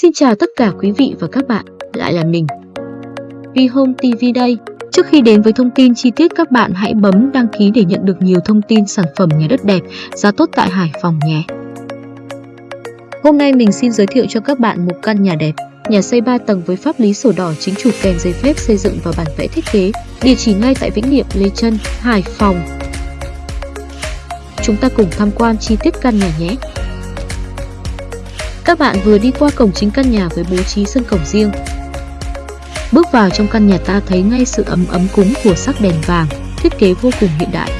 Xin chào tất cả quý vị và các bạn, lại là mình. Vihome TV đây. Trước khi đến với thông tin chi tiết các bạn hãy bấm đăng ký để nhận được nhiều thông tin sản phẩm nhà đất đẹp, giá tốt tại Hải Phòng nhé. Hôm nay mình xin giới thiệu cho các bạn một căn nhà đẹp, nhà xây 3 tầng với pháp lý sổ đỏ chính chủ kèm giấy phép xây dựng và bản vẽ thiết kế, địa chỉ ngay tại Vĩnh Niệm, Lê Trân, Hải Phòng. Chúng ta cùng tham quan chi tiết căn nhà nhé. Các bạn vừa đi qua cổng chính căn nhà với bố trí sân cổng riêng. Bước vào trong căn nhà ta thấy ngay sự ấm ấm cúng của sắc đèn vàng, thiết kế vô cùng hiện đại.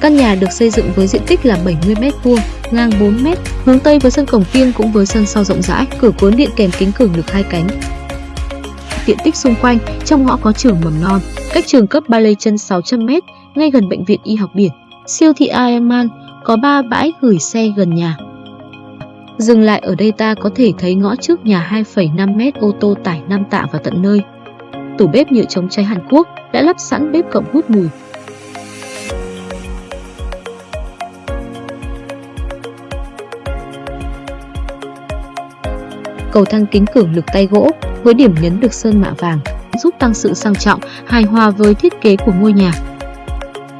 Căn nhà được xây dựng với diện tích là 70m2, ngang 4m, hướng Tây với sân cổng tiên cũng với sân sau rộng rãi, cửa cuốn điện kèm kính cường lực hai cánh. Diện tích xung quanh, trong ngõ có trường mầm non, cách trường cấp ba lê chân 600m, ngay gần bệnh viện y học biển, siêu thị Ironman, có 3 bãi gửi xe gần nhà. Dừng lại ở đây ta có thể thấy ngõ trước nhà 2,5 mét ô tô tải 5 tạ vào tận nơi. Tủ bếp nhựa chống cháy Hàn Quốc đã lắp sẵn bếp cộng hút mùi. Cầu thang kính cường lực tay gỗ với điểm nhấn được sơn mạ vàng giúp tăng sự sang trọng, hài hòa với thiết kế của ngôi nhà.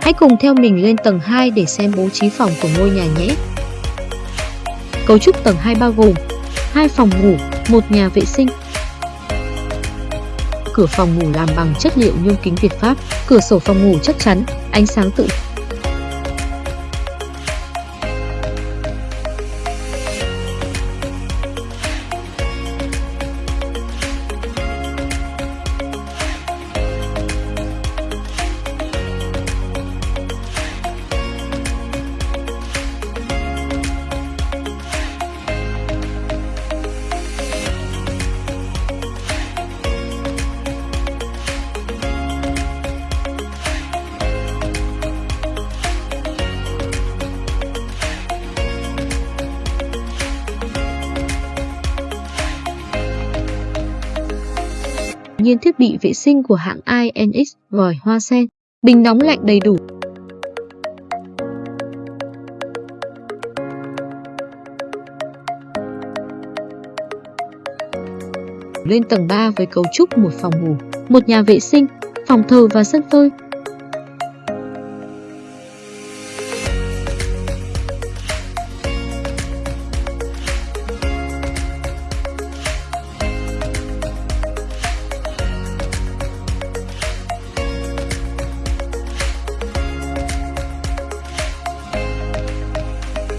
Hãy cùng theo mình lên tầng 2 để xem bố trí phòng của ngôi nhà nhé. Cấu trúc tầng 2 bao gồm hai phòng ngủ, một nhà vệ sinh. Cửa phòng ngủ làm bằng chất liệu nhôm kính Việt Pháp, cửa sổ phòng ngủ chắc chắn, ánh sáng tự nhiên thiết bị vệ sinh của hãng INX, vòi hoa sen, bình nóng lạnh đầy đủ. Lên tầng 3 với cấu trúc một phòng ngủ, một nhà vệ sinh, phòng thờ và sân phơi.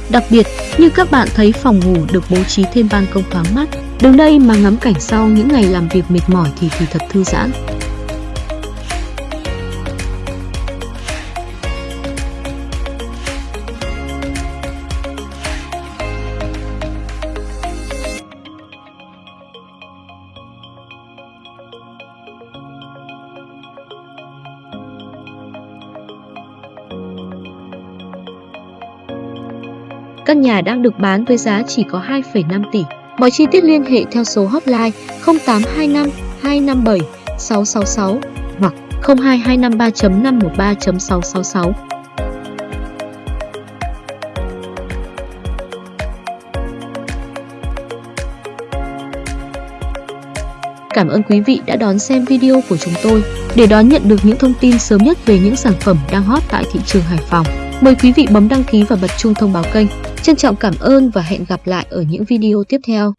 Đặc biệt, như các bạn thấy phòng ngủ được bố trí thêm ban công thoáng mát. Đứng đây mà ngắm cảnh sau những ngày làm việc mệt mỏi thì thì thật thư giãn. Căn nhà đang được bán với giá chỉ có 2,5 tỷ. Mọi chi tiết liên hệ theo số hotline 0825 257 666 hoặc 02253.513.666. Cảm ơn quý vị đã đón xem video của chúng tôi. Để đón nhận được những thông tin sớm nhất về những sản phẩm đang hot tại thị trường Hải Phòng, mời quý vị bấm đăng ký và bật chuông thông báo kênh Trân trọng cảm ơn và hẹn gặp lại ở những video tiếp theo.